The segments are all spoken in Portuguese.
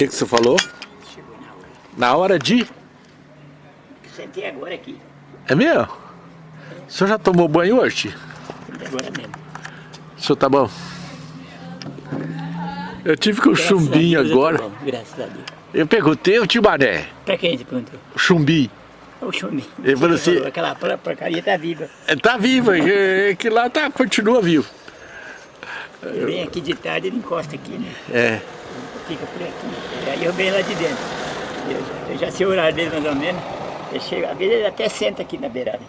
que, que você falou? Chegou na hora. Na hora de... Sentei agora aqui. É mesmo? O senhor já tomou banho hoje? Agora mesmo. O senhor tá bom? Eu tive com o chumbinho agora. bom, graças a Deus. Eu perguntei o Tibané, Pra quem você perguntou? o chumbi. O Chumbi. Ele falou assim- Aquela por- porcaria tá viva. Ele tá vivo, é que lá tá, continua vivo. Ele vem aqui de tarde, ele encosta aqui, né? É. Fica por aqui. Aí eu venho lá de dentro. Eu, eu já sei o horário dele mais ou menos. Eu chego, às vezes ele até senta aqui na beirada.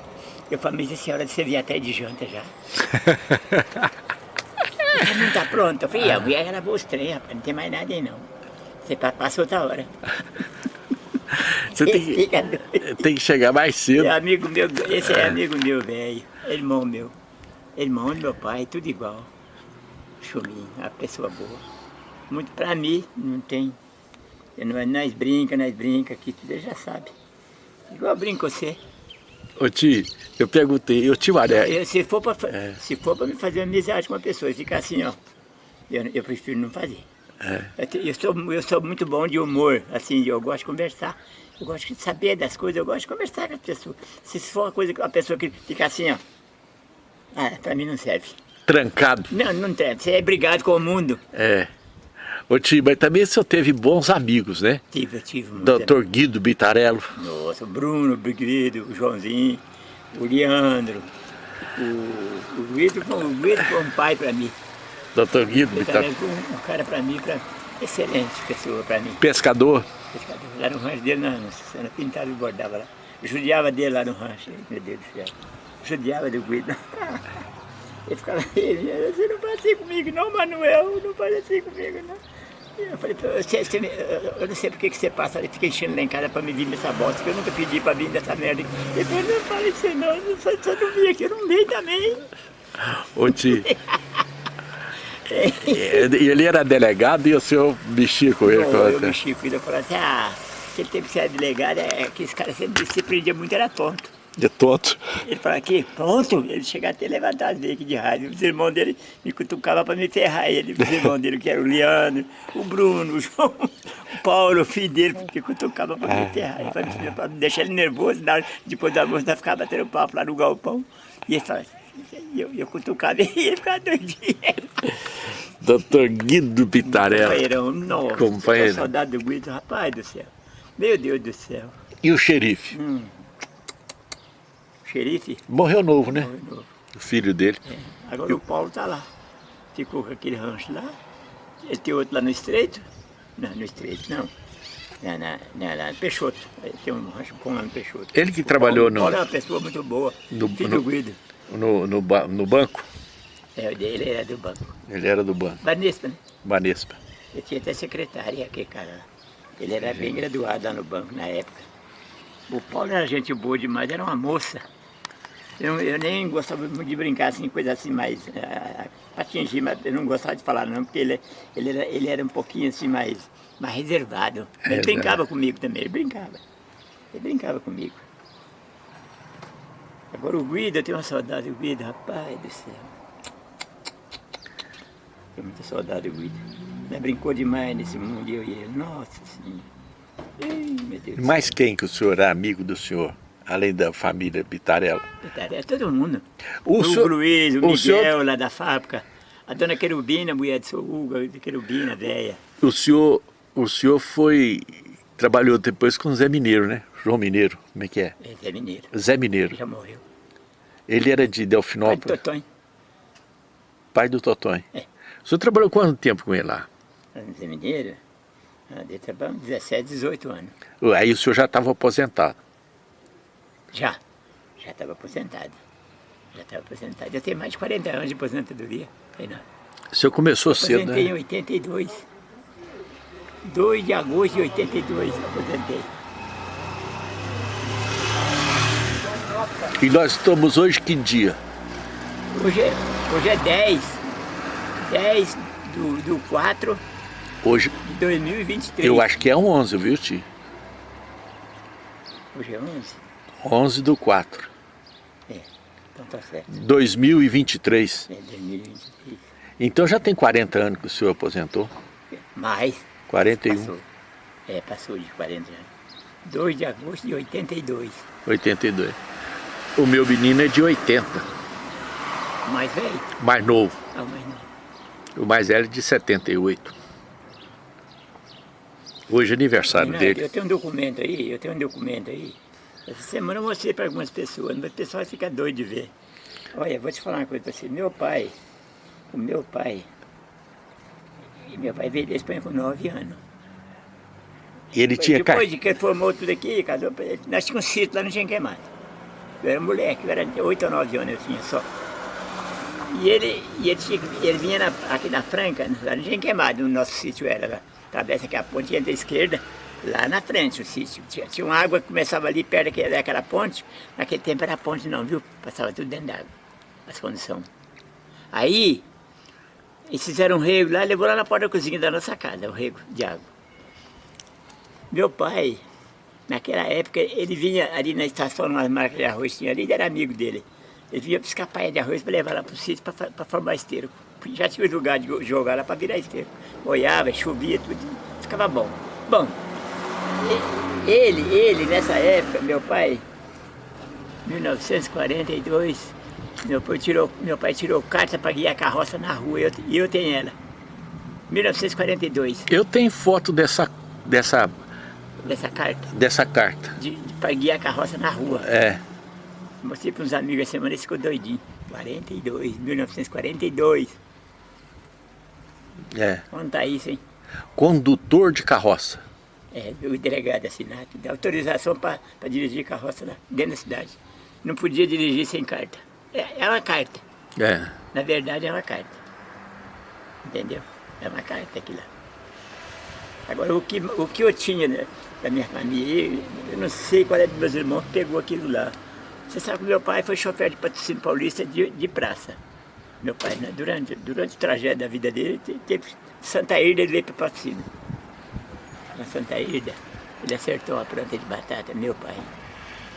Eu falo, mas essa hora de você vir até de janta já. Não tá pronto. Eu falei, a mulher ela lavou os trem, rapaz, não tem mais nada aí não. Você pa- passa outra hora. Você tem que, tem que chegar mais cedo. É amigo meu, esse é amigo meu, velho. Irmão meu. Irmão do meu pai, tudo igual. Chuminho, uma pessoa boa. Muito pra mim, não tem. Eu não- Nós brinca, nós brinca aqui, tudo já sabe. Igual eu brinco com você. Ô tio, eu perguntei, o Tibané, Eu- se, for pra, fa- É. se for pra me fazer amizade com uma pessoa e ficar assim, ó, eu, eu prefiro não fazer. É. Eu, te- eu sou, eu sou muito bom de humor, assim, eu gosto de conversar. Eu gosto de saber das coisas, eu gosto de conversar com as pessoas. Se for uma coisa, uma pessoa que fica assim, ó, ah, pra mim não serve. trancado. Não, não tem. Você é brigado com o mundo. É. Ô tio, mas também o senhor teve bons amigos, né? Tive, eu tive muito. Doutor Guido Bitarello. Nossa, o Bruno, o Briguido, o Joãozinho, o Leandro, o, o Guido, foi- o Guido foi um pai pra mim. Doutor Guido Ele Bitarello. foi um, cara pra mim, pra, excelente pessoa pra mim. Pescador. Pescador. Lá no rancho dele, na, na pintava e bordava lá. Eu judiava dele lá no rancho, meu Deus do céu. Judiava do Guido. Ele ficava, ele, você não faz assim comigo não, Manuel, não faz assim comigo não. Eu falei, você, você eu- eu não sei por que você passa, ele fica enchendo lá em casa pra me vir nessa bosta, que eu nunca pedi pra vir dessa merda. Ele falou, não fala isso não, eu só, não vim aqui, eu não vim também. Ô tio. E ele era delegado e o senhor mexia com ele. Bom, com eu a- mexi com ele, eu falei assim, ah, aquele tempo que você era delegado, é que esse cara sempre se prendia muito, era tonto. De tonto. Ele falou aqui, pronto, ele chegava até levantar as veias de rádio. Os irmãos dele me cutucavam para me ferrar ele. Os irmãos dele, que eram o Leandro, o Bruno, o João, o Paulo, o filho dele, que cutucavam para me ferrar. Ele falou, Para deixar ele nervoso, na depois do almoço, nós ficava batendo papo lá no galpão. E ele falava, e eu, eu cutucava ele, ele ficava doidinho. Doutor Guido Bitarello. Companheirão, nossa, Companheiro. saudade do Guido, rapaz do céu. Meu Deus do céu. E o xerife? Hum. Xerife, Morreu novo, né? Morreu novo. O filho dele. Agora o Paulo tá lá. Ficou com aquele rancho lá. Ele tem outro lá no Estreito. Não, no Estreito não. Na, na, na, na Peixoto. Ele tem um rancho bom lá no Peixoto. Ele que O trabalhou Paulo, no- Paulo é uma pessoa muito boa. No- filho no- do Guido. No, no, ba- no banco? É, ele era do banco. Ele era do banco. Banespa, né? Banespa. Ele tinha até secretária, aquele cara. Ele era bem graduado lá no banco na época. O Paulo era gente boa demais, era uma moça. Eu, eu nem gostava muito de brincar assim, coisa assim mais. ah, para atingir, mas eu não gostava de falar não, porque ele, ele, era, ele era um pouquinho assim mais, mais reservado. Ele Reservado. brincava comigo também, ele brincava. Ele brincava comigo. Agora o Guido, eu tenho uma saudade do Guido, rapaz do céu. Tenho muita saudade do Guido. Nós brincou demais nesse mundo, eu e ele. Nossa Senhora. Ei, meu Deus. do Mais quem que o senhor é amigo do senhor? Além da família Bitarello. céu. É todo mundo. O O, senhor- Luiz, o, o Miguel senhor- lá da fábrica. A dona Querubina, a mulher do seu Hugo, a Querubina, velha. O senhor, o senhor foi... Trabalhou depois com o Zé Mineiro, né? João Mineiro, como é que é? É mineiro. Zé Mineiro. Já morreu. Ele era de Pai do Delfinópolis, Totonho. pai do Totonho. É. O senhor trabalhou quanto tempo com ele lá? Zé Mineiro. Ah, Deve trabalhar uns 17, 18 anos. Aí o senhor já estava aposentado. Já. Já estava aposentado. Já estava aposentado. Eu tenho mais de 40 anos de aposentadoria. Sei não. O senhor começou cedo, Aposentei em né? 82. 2 de agosto de 82, aposentei. E nós estamos hoje que dia? Hoje é, hoje é 10. 10 do, do 4 Hoje, de 2023. eu acho que é 11, viu, tio? Hoje é 11? 11 do 4, É. Então tá certo. 2023. É 2023. Então já tem 40 anos que o senhor aposentou? Mais. 41. Passou. É, passou de 40 anos. 2 de agosto de 82. 82. O meu menino é de 80. Mais velho? Mais novo. Ah, mais novo. O mais velho é de 78. Hoje é aniversário Não, dele. Eu tenho um documento aí, eu tenho um documento aí. Essa semana eu mostrei para algumas pessoas, mas o pessoal fica doido de ver. Olha, vou te falar uma coisa para você. Meu pai, o meu pai, meu pai veio da Espanha com 9 anos. E ele tinha Depois de que formou tudo aqui, casou, nós tínhamos um sítio lá no Genquemado. Eu era moleque, eu era de 8 ou 9 anos eu tinha só. E ele, e ele, tinha, ele vinha na, aqui na Franca, lá no Genquemado, o nosso sítio era lá. Atravessa aqui a ponte entra à esquerda, lá na frente o sítio. Tinha, tinha uma água que começava ali perto daquela, daquela ponte. Naquele tempo era ponte não, viu? Passava tudo dentro d'água, as condições. Aí, eles fizeram um rego lá, levou lá na porta da cozinha da nossa casa, o rego de água. Meu pai, naquela época, ele vinha ali na estação, numa marca de arroz tinha ali, ele era amigo dele. Ele vinha buscar paia de arroz para levar lá para o sítio para formar esterco. Já tinha lugar de jogar lá para virar esterco. Olhava, chovia, tudo, ficava bom. Bom, ele, ele, nessa época, meu pai, 1942, meu pai tirou, meu pai tirou carta para guiar a carroça na rua e eu, eu tenho ela. 1942. Eu tenho foto dessa, dessa, dessa carta. Dessa carta. De, de, para guiar a carroça na rua. É. Mostrei para uns amigos a semana, eles ficou doidinho. 42, 1942. É. Onde está isso, hein? Condutor de carroça. É, o delegado assinado, dá autorização para dirigir carroça lá, dentro da cidade. Não podia dirigir sem carta. É, é uma carta. É. Na verdade é uma carta. Entendeu? É uma carta aqui lá. Agora, o que, o que eu tinha né, da minha família, eu não sei qual é dos meus irmãos que pegou aquilo lá. Você sabe que meu pai foi chofer de patrocínio paulista de, de praça. Meu pai, né, durante, durante o trajeto da vida dele, teve Santa Irda, ele veio para patrocínio. Na Santa Irda, ele acertou uma planta de batata, meu pai.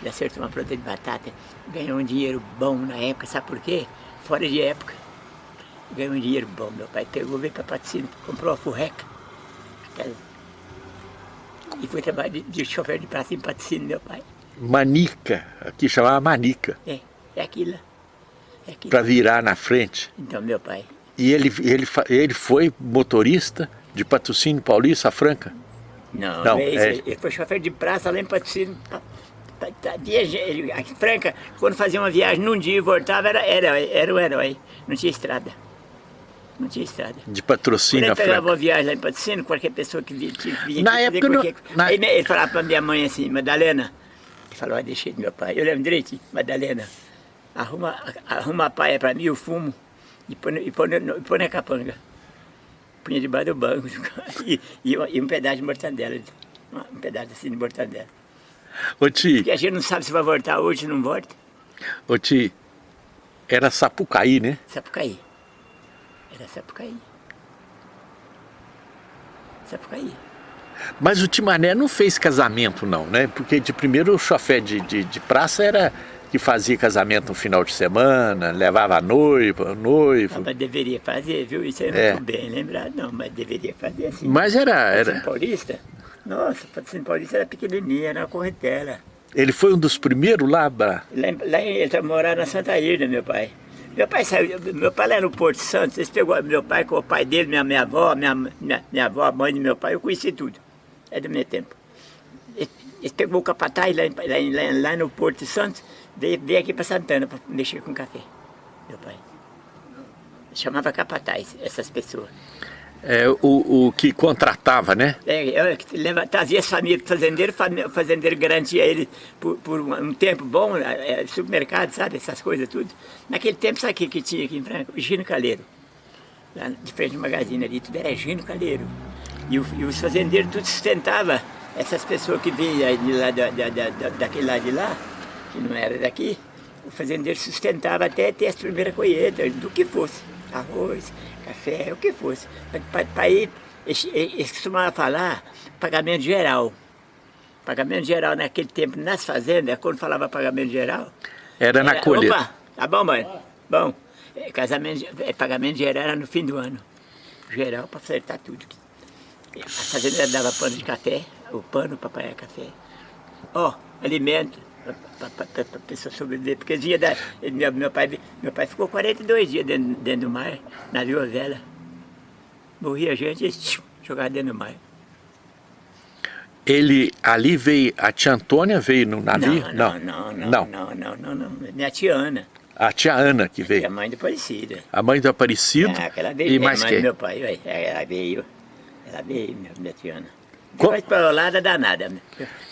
Ele acertou uma planta de batata, ganhou um dinheiro bom na época, sabe por quê? Fora de época. Ganhou um dinheiro bom, meu pai pegou, veio para patrocínio, comprou uma furreca. E foi trabalhar de, de chofer de praça em patrocínio, meu pai. Manica, aqui chamava manica. É, é aquilo. É aquilo. Para virar na frente. Então, meu pai. E ele, ele, ele foi motorista de patrocínio paulista, Franca? Não, não é, ele foi chofer de praça lá em patrocínio. A Franca, quando fazia uma viagem num dia e voltava, era, era, era o herói. Não tinha estrada. Não tinha estrada. De patrocínio Quando ele pegava uma viagem lá em patrocínio, qualquer pessoa que vinha, vinha na época qualquer... não, na... Ele falava para minha mãe assim, Madalena, ele falou, ah, deixei do meu pai. Eu lembro direito, Madalena, arruma, arruma a paia para mim, eu fumo, e põe, e põe, e põe na capanga. Punha debaixo do banco, e, e, e, um pedaço de mortadela, um pedaço assim de mortadela. Ô Ti... Porque a gente não sabe se vai voltar hoje, não volta. Ô Ti, era Sapucaí, né? Sapucaí. Era Sapucaí. Sapucaí. Mas o Timané não fez casamento não, né? Porque de primeiro o chofé de, de, de praça era que fazia casamento no final de semana, levava a noiva, noivo. Não, mas deveria fazer, viu? Isso aí não é. bem lembrado não, mas deveria fazer assim. Mas era... era... Paulista? Nossa, Patrocínio Paulista era pequenininha, era uma corretela. Ele foi um dos primeiros lá, Bra? Lá, lá ele morava na Santa Irda, meu pai. Meu pai saiu, meu pai lá no Porto Santo, eles pegou meu pai com o pai dele, minha, minha avó, minha, minha, minha avó, a mãe do meu pai, eu conheci tudo. É do meu tempo. Eles, eles pegou o capataz lá, lá, lá, lá no Porto Santo, veio, aqui para Santana para mexer com café, meu pai. Chamava capataz, essas pessoas. É, o, o que contratava, né? É, eu, trazia as famílias para fazendeiro, o fazendeiro garantia ele por, por um tempo bom, é, supermercado, sabe, essas coisas tudo. Naquele tempo, sabe o que, que tinha aqui em Franca? O Gino Caleiro. Lá de frente do magazine ali, tudo era Gino Caleiro. E, o, e os fazendeiros tudo sustentava essas pessoas que vinham de lá, da, da, da, daquele lado de lá, que não era daqui, o fazendeiro sustentava até ter as primeiras colheitas, do que fosse, arroz, café, o que fosse. Para ir, eles costumavam falar pagamento geral. Pagamento geral naquele tempo, nas fazendas, quando falava pagamento geral... Era na colheita. Opa, tá bom, mãe? Bom, é, casamento, é, pagamento geral era no fim do ano. Geral para acertar tudo. A fazendeira dava pano de café, o pano para apanhar café. Ó, alimento para a pessoa sobreviver. Porque da, meu, meu, pai, meu pai ficou 42 dias dentro, dentro do mar, na vela. Morria gente e jogava dentro do mar. Ele ali veio, a tia Antônia veio no navio? Não, não, não, não, não, não, não, não, minha tia Ana. A tia Ana que veio? A mãe do Aparecido. A mãe do Aparecido? Ah, aquela veio, e mais mãe quem? do meu pai, ela veio, ela veio, minha, minha tia Ana. Para o lado danada.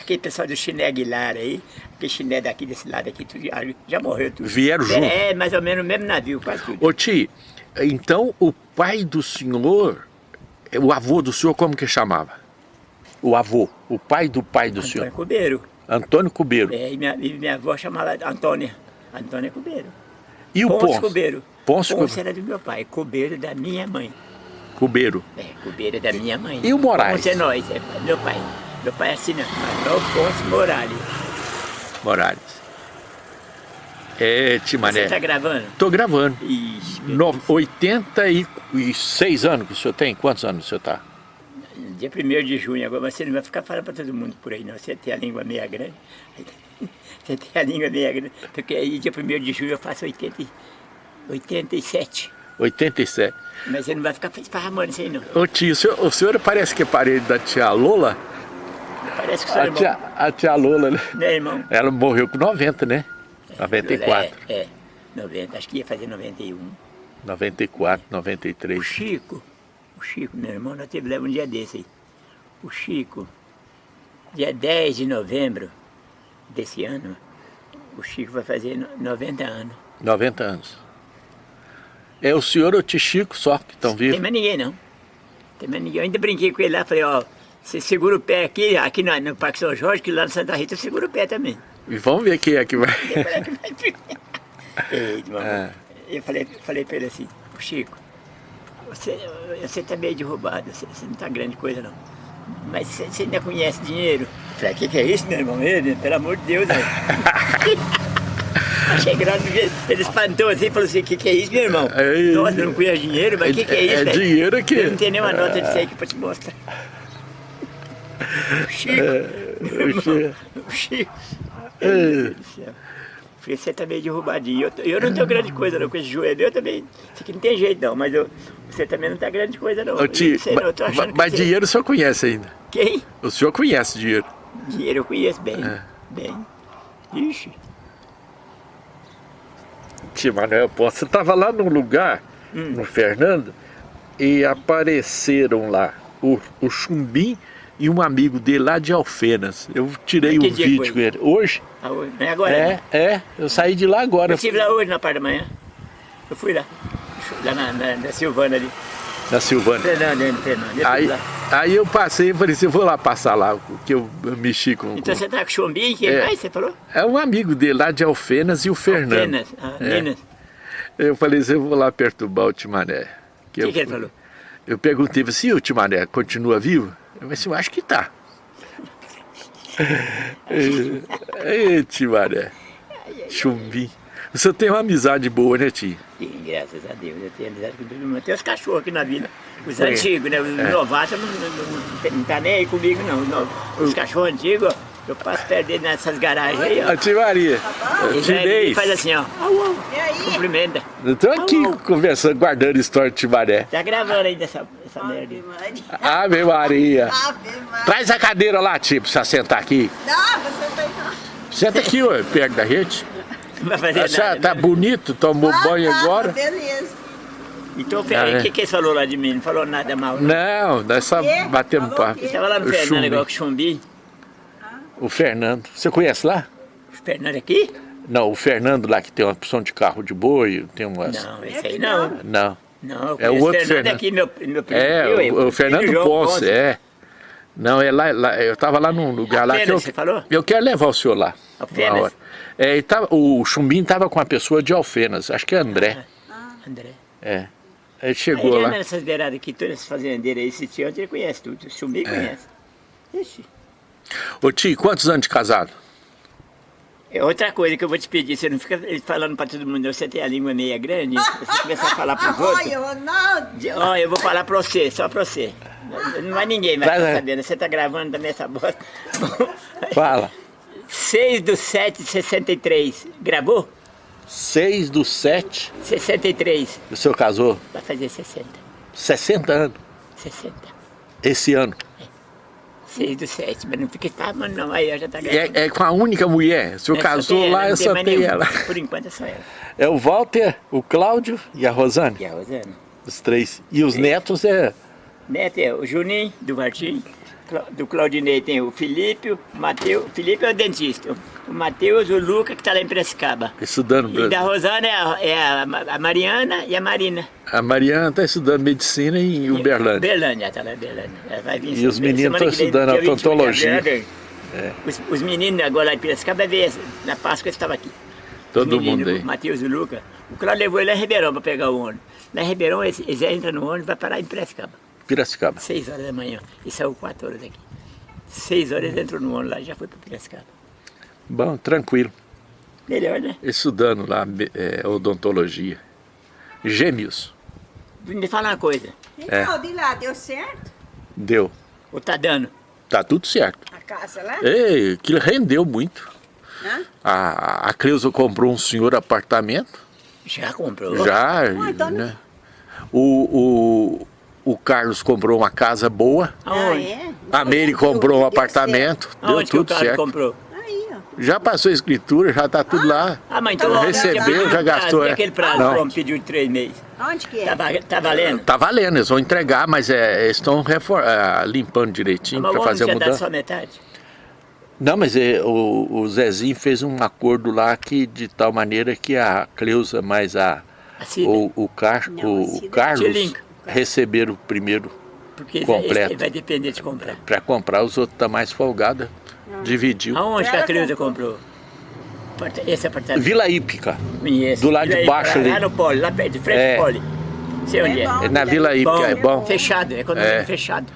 Aquele pessoal do Chiné Aguilar aí, aquele chiné daqui, desse lado aqui, tudo, já, morreu tudo. Vieram junto? É, mais ou menos o mesmo navio, quase tudo. Ô tio, então o pai do senhor, o avô do senhor, como que chamava? O avô, o pai do pai do Antônio senhor? Cubeiro. Antônio Cubeiro. É, e minha, e minha avó chamava Antônia. Antônia Cubeiro. E o Ponce Ponce? Cubeiro. Ponce Ponce Cubeiro. era do meu pai, Cubeiro da minha mãe. Cubeiro. É, Cubeiro da minha mãe. E o Moraes? Ponce é nós, é meu pai. Meu pai é assim, não. Manuel Ponce Morales. Morales. É, tio Mané. Você tá gravando? Tô gravando. Ixi, No, 86 anos que o senhor tem? Quantos anos o senhor tá? Dia 1 de junho agora, mas você não vai ficar falando para todo mundo por aí, não. Você tem a língua meia grande. Você tem a língua meia grande. Porque aí, dia 1 de junho, eu faço 80, e- 87. 87. Mas você não vai ficar esparramando isso aí, não. Ô tio, o senhor, o senhor parece que é parede da tia Lola? Parece que o seu A irmão... tia, a tia Lola, né? Né, irmão? Ela morreu com 90, né? 94. É, é, 90, acho que ia fazer 91. 94, O 93. Chico, o Chico, meu irmão, nós tivemos um dia desse aí. O Chico, dia 10 de novembro desse ano, o Chico vai fazer no- 90 anos. 90 anos. É o senhor ou o tio Chico só que estão Não tem vivos? mais ninguém, não. Tem mais ninguém. Eu ainda brinquei com ele lá, falei, ó, você segura o pé aqui, aqui no, no Parque São Jorge, que lá no Santa Rita eu seguro o pé também. E vamos ver quem é que vai. Eita, mamãe. É. Eu falei, falei pra ele assim, "Ô, Chico, você, você tá meio derrubado, você, você não tá grande coisa não. Mas você, você ainda conhece dinheiro? Eu falei, o que, que é isso, meu irmão? Ele, pelo amor de Deus, né? Achei graça, ele espantou assim e falou assim, o que, que é isso, meu irmão? É, Nossa, não conheço dinheiro, mas o que, que é isso? É dinheiro aqui. Eu não tenho nenhuma nota disso aí aqui pra te mostrar. O Chico, meu o Chico. irmão, o Chico. Meu Deus do céu. Falei, você tá meio derrubadinho. Eu, eu não tenho grande coisa não com esse joelho. Eu também. Isso aqui não tem jeito não, mas eu, você também não tá grande coisa não. Ô, tio, Eu sei não, mas você- dinheiro o senhor conhece ainda. Quem? O senhor conhece dinheiro. Dinheiro eu conheço bem. É. Bem. Ixi. Tio Manuel você estava lá num lugar, Hum. no Fernando, e apareceram lá o, o Chumbim e um amigo dele lá de Alfenas. Eu tirei um vídeo com ele. Hoje? Ah, hoje. É agora É, não. é. Eu saí de lá agora, Eu estive lá hoje na parte da manhã. Eu fui lá. Lá na, na, na Silvana ali. na Silvânia. Fernando, Fernando. Aí, lá. Aí eu passei e falei assim, eu vou lá passar lá, que eu mexi com... Então com- você tá com chumbinho? Quem É. mais você falou? É um amigo dele lá de Alfenas e o Fernando. Minas. Ah, É. Eu falei assim, eu vou lá perturbar o Timané. O eu que, que ele falou? Eu perguntei assim, o Timané continua vivo? Eu falei assim, eu acho que tá. Ei, Timané. Chumbim. O senhor tem uma amizade boa, né, tio? Sim, graças a Deus. Eu tenho amizade com todo mundo. Tem os cachorros aqui na vida. Os É. antigos, né? Os novatos não, não, não, não tá nem aí comigo, não. Não. Os cachorros antigos, ó, eu passo perto dele nessas garagens aí, ó. A tia Maria. Ele faz assim, ó. Au, au. E aí? Cumprimenta. Eu tô aqui conversando, guardando história de Timané. Tá gravando ainda essa, essa merda. Ave. Maria. Ave Maria. Ave Maria. Traz a cadeira lá, tio, pra você sentar aqui. Não, você tá aí. Senta aqui, ó, perto da gente. Vai fazer Já nada. tá né? bonito, tomou Ah, banho tá, agora. Beleza. Então, é. o que, que eles falou lá de mim? Não falou nada mal. Não. Não, nós só batemos Falou papo. o quê? Tava lá no O Fernando, Chumbi. igual com o Chumbi. O Fernando. Você conhece lá? O Fernando aqui? Não, o Fernando lá que tem uma opção de carro de boi, tem umas... Não, esse aí não. Não. Não, eu É o outro Fernando Fernando. aqui, meu, meu primo. É, eu, o, eu, o Fernando João Ponce, é. Não, é lá, lá- eu tava lá num lugar lá que eu, você falou? eu quero levar o senhor lá. Alfenas? É, tava, o Chumbim tava com uma pessoa de Alfenas, acho que é André. André. É. Ele Aí chegou ele lá. nessas beiradas aqui, todas essas fazendeiras aí, esse tio, ele conhece tudo. O É. Chumbi conhece. Ixi, Ô tio, quantos anos de casado? É outra coisa que eu vou te pedir, você não fica falando pra todo mundo, você tem a língua meia grande, você começar a falar pros outros. Olha, Ronaldo. Ó, eu vou falar pra você, só pra você. Não vai ninguém vai Vai, sabendo, você tá gravando também essa bosta. Fala. 6 do 7 de 63, gravou? 6 do 7, 63, o senhor casou? vai fazer 60, 60 anos. 60. Esse ano. 6 do 7, mas não fica falando não, aí eu já tá gravando. É, é com a única mulher. O senhor É, só casou lá, eu tem mais ela. Por enquanto é só ela. É o Walter, o Cláudio e a Rosane. E a Rosana. Os três. E os netos é. Neto é o Juninho, do Martim. Do Claudinei tem o Felipe, o Matheus. O Felipe é o dentista. O Matheus, o Luca, que tá lá em Prescaba. Estudando. E da Rosana é, a, é a Ma- a Mariana e a Marina. A Mariana está estudando medicina em Uberlândia. Berlândia, tá lá em Berlândia. Ela vai vir E os meninos estão estudando dia 21 de odontologia. vem. Os, os meninos agora lá em Piracicaba na Páscoa eles estavam aqui. Todo Os meninos, mundo aí. O Matheus e o Luca. O Cláudio levou ele a Ribeirão para pegar o ônibus. Lá em Ribeirão eles, eles entram no ônibus e vai parar em Piracicaba. Piracicaba. 6 horas da manhã. E saiu 4 horas daqui. 6 horas entram no ônibus lá e já foi para Piracicaba. Bom, tranquilo. Melhor, né? Estudando lá é, odontologia. Gêmeos. Me fala uma coisa. É. Então, de lá, deu certo? Deu. O tá dando. Tá tudo certo. A casa lá? Ei, aquilo rendeu muito. Hã? A, a Cleusa comprou um senhor apartamento. Já comprou? Já. Ah, então né? O, o, o Carlos comprou uma casa boa. Aonde? Ah, é? A Meire comprou um apartamento. Deu Aonde que o tudo cara certo. comprou? Aí, ó. Já passou a escritura, já tá tudo lá. Ah, mas então... Recebeu, já- gastou, prazo, é. aquele prazo Não. que o homem pediu de 3 meses. Onde que é? Tá, tá valendo? Tá valendo, eles vão entregar, mas é, eles estão refor- ah, limpando direitinho o para fazer a já dá mudança. só metade? Não, mas é, o, o Zezinho fez um acordo lá que de tal maneira que a Cleusa mais a, A o, o, Car, Não, a o Cida- Carlos Tilinca. Receberam o primeiro Porque esse- completo. vai depender de comprar. para comprar, os outros tá mais folgada. Dividiu. Aonde que a Cleusa comprou? Esse apartamento? Vila Ípica. Do lado de Vila baixo Ípica, ali. Lá no Poli, lá perto, de frente É. do Poli. Sei onde é. É bom. É na Vila Ípica, é bom. Fechado, é condomínio É. fechado.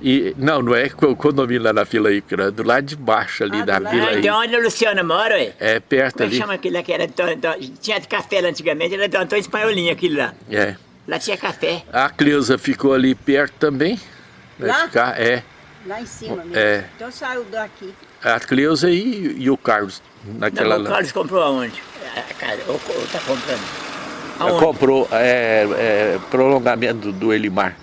E, não, não é o condomínio lá na Vila Ípica, é do lado de baixo ali Ah, da. Vila Ípica. então onde a Luciana mora, ué? É perto Como é ali. chama aquele lá que era do, do- tinha café lá antigamente, era do Antônio Espanholinho aquele lá. É. Lá tinha café. A Cleusa ficou ali perto também. Vai Lá? ficar, é. Lá em cima mesmo. É. Então saiu daqui. A Cleusa e, e o Carlos. Naquela Não, o lá. Carlos comprou aonde? A a casa, ou, ou tá comprando? Ela Aonde? comprou é, é, prolongamento do Elimar.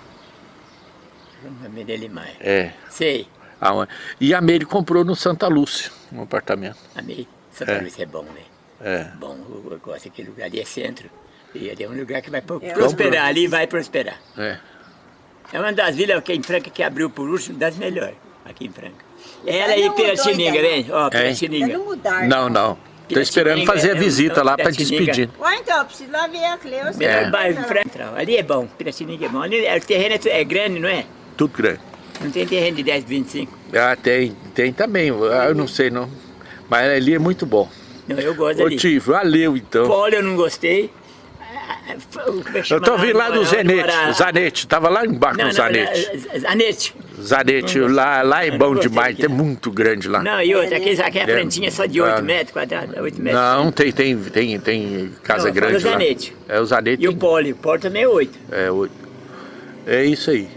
Nome dele mais. É. Sei, aonde- E a Meire comprou no Santa Lúcia, um apartamento. amei. Santa É. Lúcia é bom, né? É. Bom, eu, eu gosto daquele lugar ali, é centro. E ali é um lugar que vai pro- É. prosperar, ali vai prosperar. É. É uma das vilas aqui em Franca que abriu por último, das melhores, aqui em Franca. Ela mudou Piratininga, vem, ó, Ainda Piratininga. não mudaram. Não, não. Tô esperando fazer a é visita é lá para despedir. Ué, então, eu preciso lá ver a Cleusa. É. bairro Franca. Ali é bom, Piratininga é bom. Ali, é- o terreno é, é grande, não é? Tudo grande. Não tem terreno de 10, 25. Ah, tem, tem também. Ah, Eu não sei não. Mas ali é muito bom. Não, eu gosto Ô ali. tio, valeu então. Polo eu não gostei. O Eu tô vindo lá do mora- Zanete. tava lá embaixo Não, no não, Zanete. Zanete. Zanete, Não, lá, lá é bom demais, é muito grande lá. Não, e outra, aquele, aquela É. plantinha só de 8 Ah. metros quadrados, 8 metros. Não, tem, tem, tem, tem casa Não, grande fala o lá. Zanete. É o Zanete. E o poli, o poli também é 8. É, oito. é isso aí.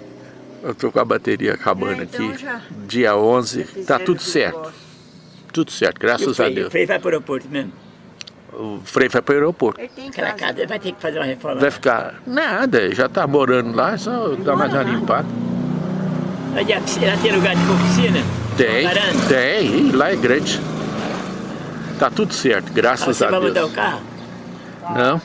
Eu tô com a bateria acabando É, então aqui. já- Dia 11, tá tudo certo. Tudo certo, o graças a freio, o Deus. freio vai para o aeroporto mesmo. O Frei vai para o aeroporto. Aquela casa. vai ter que fazer uma reforma. Vai ficar nada, já tá morando lá, só dá mais uma limpada. Ela tem lugar de piscina? Tem, tem, lá é grande. Tá tudo certo, Ah, graças Você a vai Deus. mudar o carro? Não,